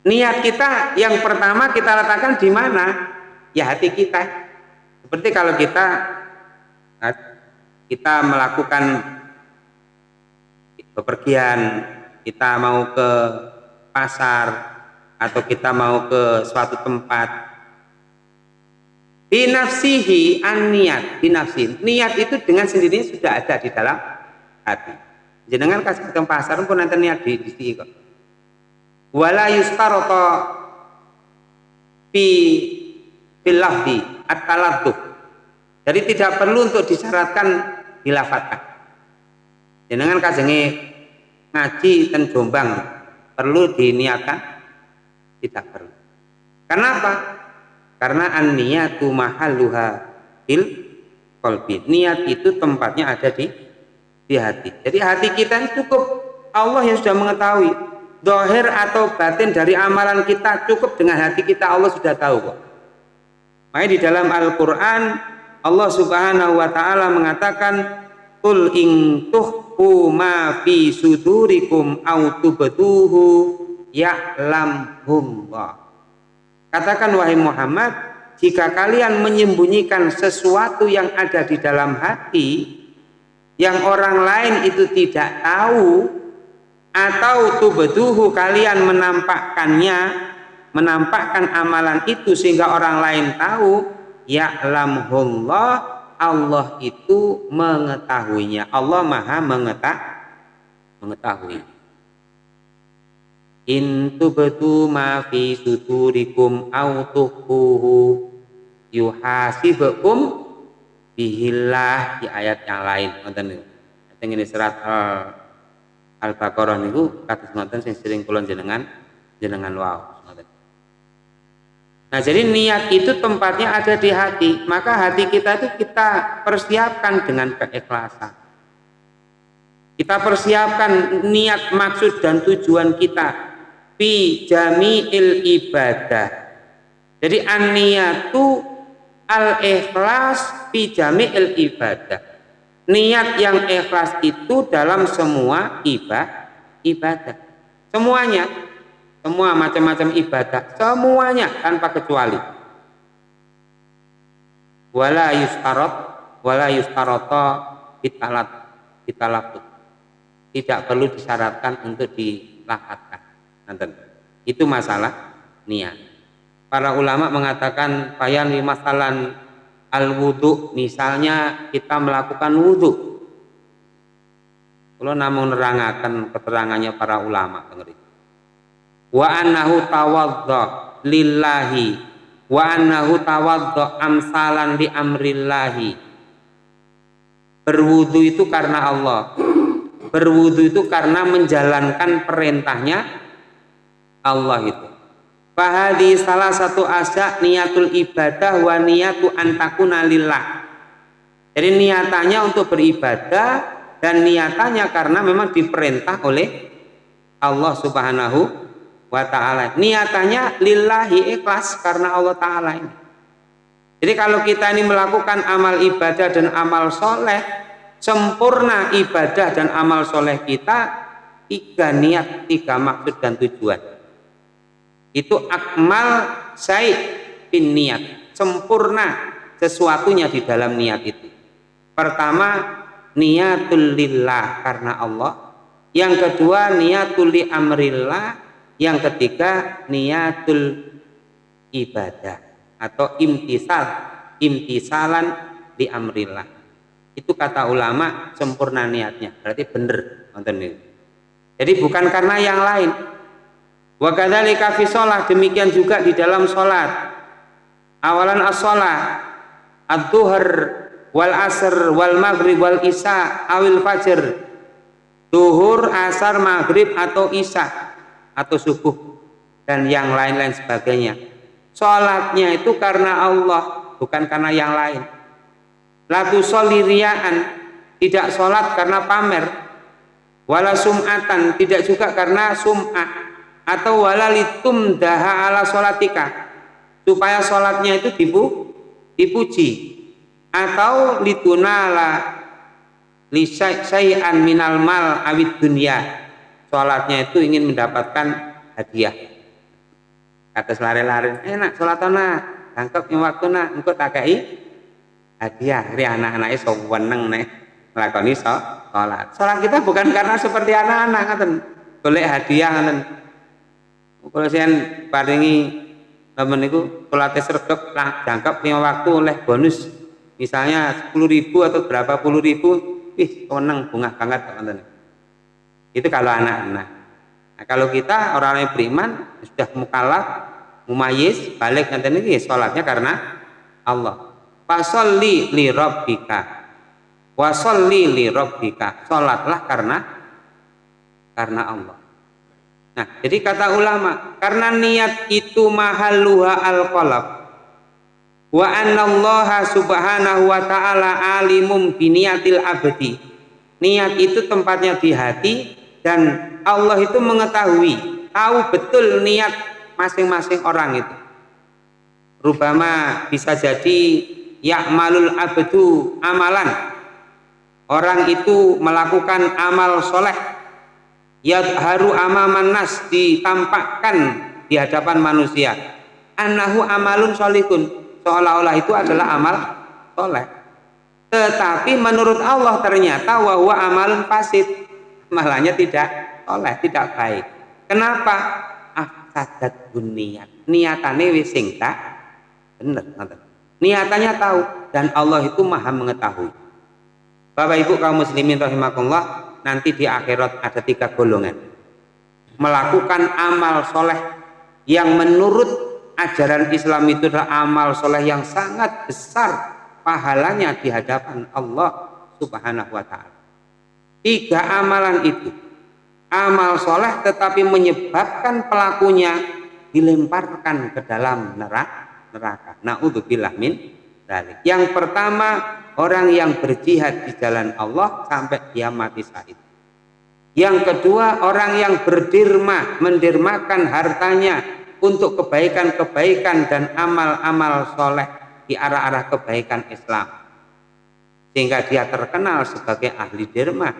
Niat kita yang pertama kita letakkan di mana? Ya hati kita. Seperti kalau kita kita melakukan bepergian, kita mau ke pasar atau kita mau ke suatu tempat. Binafsihi an niat, binafsi. Niat itu dengan sendirinya sudah ada di dalam hati. Jenengan kasih ke pasar pun nanti niat di, di kok wala yustarata fi fil lafzi at Jadi tidak perlu untuk disyaratkan dilafatkan. Jenengan kajenge ngaji ten Jombang perlu diniatkan? Tidak perlu. Kenapa? Karena an-niyatu mahalluha fil qalbi. Niat itu tempatnya ada di di hati. Jadi hati kita ini cukup Allah yang sudah mengetahui dohir atau batin dari amalan kita cukup dengan hati kita Allah sudah tahu kok. Makanya di dalam Al-Quran Allah subhanahu wa ta'ala mengatakan Qul ing tuhku ma fi sudurikum au ya'lamhullah. Katakan wahai Muhammad, jika kalian menyembunyikan sesuatu yang ada di dalam hati yang orang lain itu tidak tahu atau tubduhu kalian menampakkannya menampakkan amalan itu sehingga orang lain tahu ya'lamhullah Allah itu mengetahuinya. Allah maha mengetah, mengetahui. In tubtu ma fi sudurikum au tuhuhu yuhasibukum bihillah di ayat yang lain nonton niku ini surat al Al-Baqarah niku kados ngoten sing sering kula jenengan jenengan wow Nah jadi niat itu tempatnya ada di hati. Maka hati kita itu kita persiapkan dengan keikhlasan. Kita persiapkan niat maksud dan tujuan kita. Fi jami'il ibadah. Jadi an niyatu al ikhlas fi jami'il ibadah. Niat yang ikhlas itu dalam semua ibadah ibadah. Semuanya. Semua macam-macam ibadah. Semuanya tanpa kecuali. Wala yustarat wala yustarata bitalat bitalafut tidak perlu disyaratkan untuk dilafadzkan nanti itu masalah niat para ulama mengatakan bayan masalan al wudhu misalnya kita melakukan wudhu kalau namun nerangakan keterangannya para ulama wa annahu tawadda lillahi wa annahu tawadda amsalan di amrillahi. Berwudu itu karena Allah. Berwudu itu karena menjalankan perintahnya Allah itu Fahadi salah satu asya niatul ibadah wa niatu antakuna lillah. Jadi niatannya untuk beribadah dan niatannya karena memang diperintah oleh Allah Subhanahu wa taala. Niatannya lillahi ikhlas karena Allah taala ini. Jadi kalau kita ini melakukan amal ibadah dan amal soleh, sempurna ibadah dan amal soleh kita, tiga niat, tiga maksud dan tujuan itu akmal saya bin niat sempurna sesuatunya di dalam niat itu. Pertama niatul lillah karena Allah. Yang kedua niatul li amrillah. Yang ketiga niatul ibadah atau imtisal imtisalan di amrillah. Itu kata ulama sempurna niatnya. Berarti benar jadi bukan karena yang lain Wa kadzalika fi demikian juga di dalam salat. Awalan as-shalah wal asr wal maghrib wal isya awil fajr. Duhur, asar, maghrib atau isya atau subuh dan yang lain-lain sebagainya. Salatnya itu karena Allah, bukan karena yang lain. Latu soliriaan tidak sholat karena pamer. Wala sum'atan tidak juga karena sum'ah atau walalitum daha ala solatika supaya sholatnya itu dipu, dipuji. Atau litunala lisai'an minal mal awid dunia. Sholatnya itu ingin mendapatkan hadiah. Kata lari-lari enak sholat na tangkap yang waktu na engkau takai hadiah. Dari anak-anaknya seweneng nih melakoni sholat. Sholat kita bukan karena seperti anak-anak boleh hadiah kalau saya paringi temen itu pelatih sergap lah jangkap lima waktu oleh bonus. Misalnya sepuluh ribu atau berapa puluh ribu ih koneng bunga banget teman itu kalau anak-anak. Nah, kalau kita orang yang beriman sudah mukalaf mumayis balik nanti ini sholatnya karena Allah. Fasolli li robbika wasolli li robbika sholatlah karena karena Allah Nah, jadi kata ulama, karena niat itu mahaluha al qalab wa annallaha subhanahu wa ta'ala alimum biniatil abdi. Niat itu tempatnya di hati dan Allah itu mengetahui tahu betul niat masing-masing orang itu. Rubama bisa jadi ya'malul abdu amalan. Orang itu melakukan amal soleh yadharu amaman nas ditampakkan di hadapan manusia. Annahu amalun solihun seolah-olah itu adalah amal soleh. Tetapi menurut Allah ternyata bahwa amalun fasid. Malahnya tidak soleh tidak baik. Kenapa? Afsadat niat. Niatannya wising tak bener niatannya tahu dan Allah itu maha mengetahui. Bapak Ibu kaum muslimin rahimakumullah nanti di akhirat ada tiga golongan. Melakukan amal soleh yang menurut ajaran Islam itu adalah amal soleh yang sangat besar pahalanya di hadapan Allah subhanahu wa ta'ala. Tiga amalan itu amal soleh tetapi menyebabkan pelakunya dilemparkan ke dalam neraka neraka. Na'udzubillah min dalik. Yang pertama orang yang berjihad di jalan Allah sampai dia mati syahid. Yang kedua orang yang berdirma mendirmakan hartanya untuk kebaikan-kebaikan dan amal-amal soleh di arah-arah kebaikan Islam. Sehingga dia terkenal sebagai ahli derma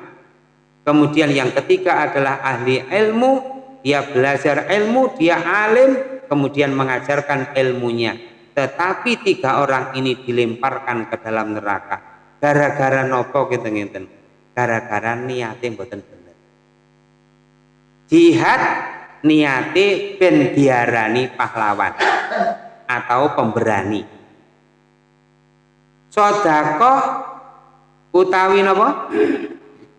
kemudian yang ketiga adalah ahli ilmu. Dia belajar ilmu dia alim kemudian mengajarkan ilmunya tetapi tiga orang ini dilemparkan ke dalam neraka. Gara-gara nopo gitu ngeten gara-gara niatnya mboten bener. Jihad niate ben diarani pahlawan atau pemberani. Sodakoh utawi nopo?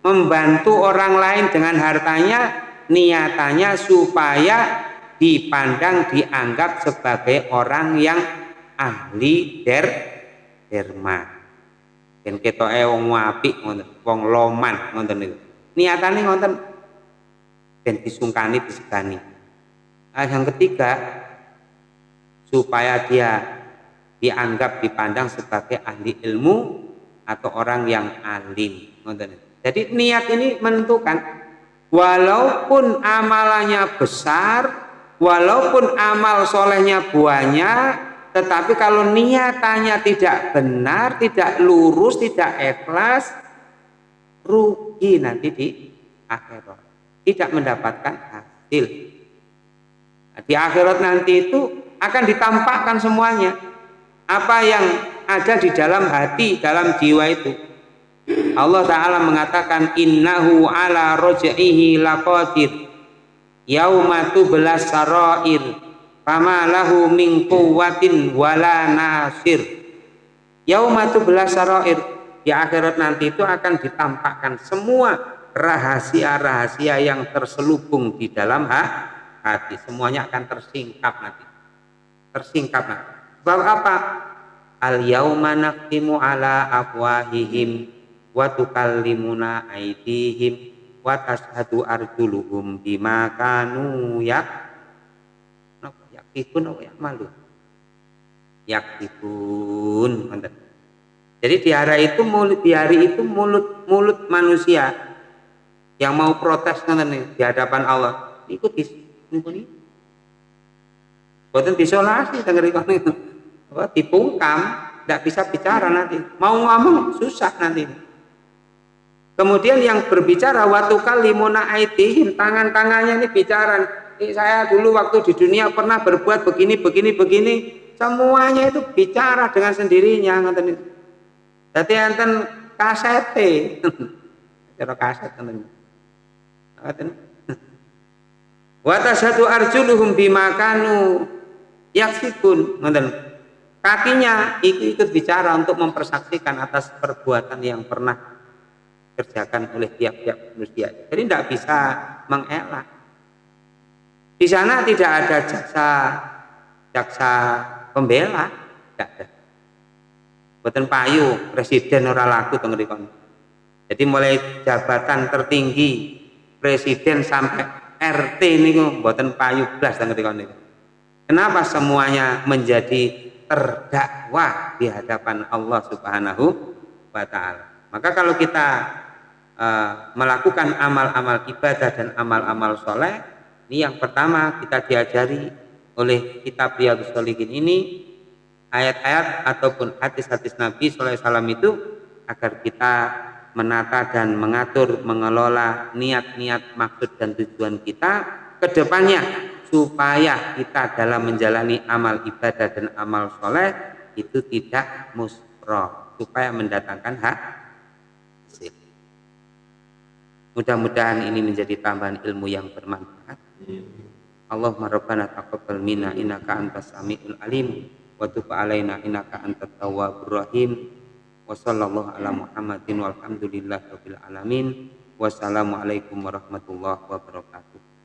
Membantu orang lain dengan hartanya niatannya supaya dipandang dianggap sebagai orang yang ahli der derma. Dan kita wong apik ngoten wong loman ngoten niku. Niatane ngoten dan disungkani disegani. Nah, yang ketiga supaya dia dianggap dipandang sebagai ahli ilmu atau orang yang alim jadi niat ini menentukan walaupun amalannya besar walaupun amal solehnya banyak tetapi kalau niatannya tidak benar tidak lurus tidak ikhlas rugi nanti di akhirat tidak mendapatkan hasil. Nah, di akhirat nanti itu akan ditampakkan semuanya. Apa yang ada di dalam hati, dalam jiwa itu. Allah Ta'ala mengatakan innahu ala rojaihi laqadir yaumatu belas sarair fama lahu min quwwatin wala nasir. Yaumatu belas sarair di akhirat nanti itu akan ditampakkan semua rahasia-rahasia yang terselubung di dalam hati. Semuanya akan tersingkap nanti. Tersingkap nanti. Sebab apa? Al yauma naqimu ala afwahihim wa tukallimuna aydihim wa tashhadu arjuluhum bima kanu yak yakifun ya? Malu. Yakifun jadi di hari itu mulut di hari itu mulut mulut manusia yang mau protes nanti di hadapan Allah. Ikut di ini buatan disolasi tengeri itu dipungkam tidak bisa bicara nanti. Mau ngomong susah nanti. Kemudian yang berbicara waktu kali aitihim tangan-tangannya ini bicara saya dulu waktu di dunia pernah berbuat begini begini begini semuanya itu bicara dengan sendirinya ngoten jadi enten kasete cara kaset ngoten Wa satu arjuluhum bimakanu yaksibun ngoten. Kakinya ikut bicara untuk mempersaksikan atas perbuatan yang pernah kerjakan oleh tiap-tiap manusia. Jadi tidak bisa mengelak. Di sana tidak ada jaksa jaksa pembela, tidak ada. Buatan payu presiden ora laku tengerikon. Jadi mulai jabatan tertinggi presiden sampai RT niku mboten payu blas teng. Kenapa semuanya menjadi terdakwa di hadapan Allah Subhanahu wa taala. Maka kalau kita uh, melakukan amal-amal ibadah dan amal-amal soleh, ini yang pertama kita diajari oleh kitab Riyadhus Shalihin ini ayat-ayat ataupun hadis-hadis Nabi SAW itu agar kita menata dan mengatur, mengelola niat-niat, maksud dan tujuan kita ke depannya supaya kita dalam menjalani amal ibadah dan amal soleh itu tidak musroh supaya mendatangkan hak. Mudah-mudahan ini menjadi tambahan ilmu yang bermanfaat. Allahumma rabbana taqabbal minna innaka antas samiul alim wa tub alaina innaka antat tawwabur rahim. Wa sallallahu ala muhammadin walhamdulillahi rabbil alamin. Wassalamualaikum warahmatullahi wabarakatuh